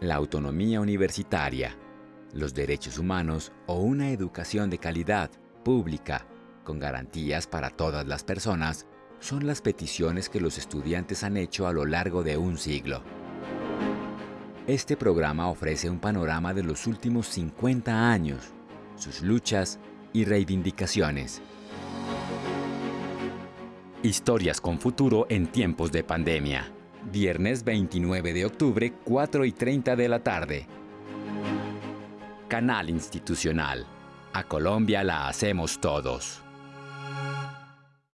la autonomía universitaria, los derechos humanos o una educación de calidad, pública, con garantías para todas las personas, son las peticiones que los estudiantes han hecho a lo largo de un siglo. Este programa ofrece un panorama de los últimos 50 años, sus luchas y reivindicaciones. Historias con futuro en tiempos de pandemia. Viernes 29 de octubre, 4 y 30 de la tarde. Canal Institucional. A Colombia la hacemos todos.